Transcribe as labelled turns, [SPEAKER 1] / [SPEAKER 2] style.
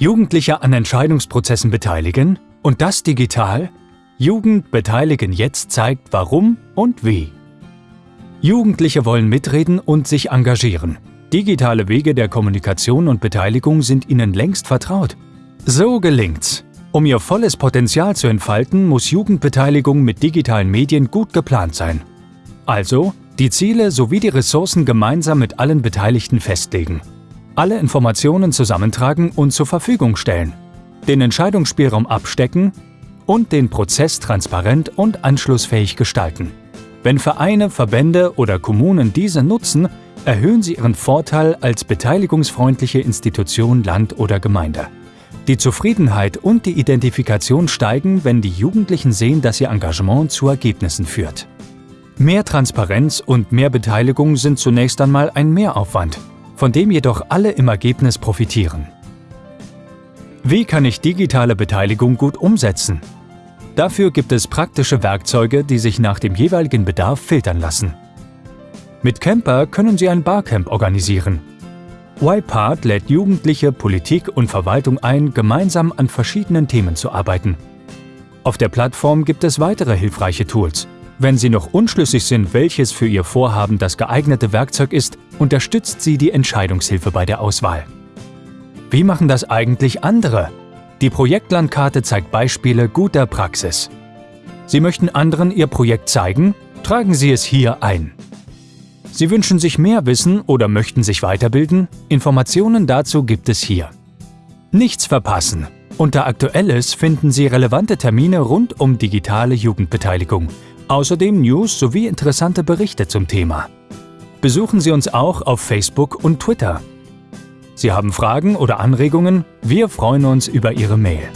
[SPEAKER 1] Jugendliche an Entscheidungsprozessen beteiligen und das digital? Jugend beteiligen jetzt zeigt warum und wie. Jugendliche wollen mitreden und sich engagieren. Digitale Wege der Kommunikation und Beteiligung sind ihnen längst vertraut. So gelingt's. Um ihr volles Potenzial zu entfalten, muss Jugendbeteiligung mit digitalen Medien gut geplant sein. Also die Ziele sowie die Ressourcen gemeinsam mit allen Beteiligten festlegen. Alle Informationen zusammentragen und zur Verfügung stellen. Den Entscheidungsspielraum abstecken und den Prozess transparent und anschlussfähig gestalten. Wenn Vereine, Verbände oder Kommunen diese nutzen, erhöhen sie ihren Vorteil als beteiligungsfreundliche Institution Land oder Gemeinde. Die Zufriedenheit und die Identifikation steigen, wenn die Jugendlichen sehen, dass ihr Engagement zu Ergebnissen führt. Mehr Transparenz und mehr Beteiligung sind zunächst einmal ein Mehraufwand, von dem jedoch alle im Ergebnis profitieren. Wie kann ich digitale Beteiligung gut umsetzen? Dafür gibt es praktische Werkzeuge, die sich nach dem jeweiligen Bedarf filtern lassen. Mit Camper können Sie ein Barcamp organisieren. YPart lädt Jugendliche, Politik und Verwaltung ein, gemeinsam an verschiedenen Themen zu arbeiten. Auf der Plattform gibt es weitere hilfreiche Tools. Wenn Sie noch unschlüssig sind, welches für Ihr Vorhaben das geeignete Werkzeug ist, unterstützt Sie die Entscheidungshilfe bei der Auswahl. Wie machen das eigentlich andere? Die Projektlandkarte zeigt Beispiele guter Praxis. Sie möchten anderen Ihr Projekt zeigen? Tragen Sie es hier ein. Sie wünschen sich mehr Wissen oder möchten sich weiterbilden? Informationen dazu gibt es hier. Nichts verpassen! Unter Aktuelles finden Sie relevante Termine rund um digitale Jugendbeteiligung, außerdem News sowie interessante Berichte zum Thema. Besuchen Sie uns auch auf Facebook und Twitter. Sie haben Fragen oder Anregungen? Wir freuen uns über Ihre Mail.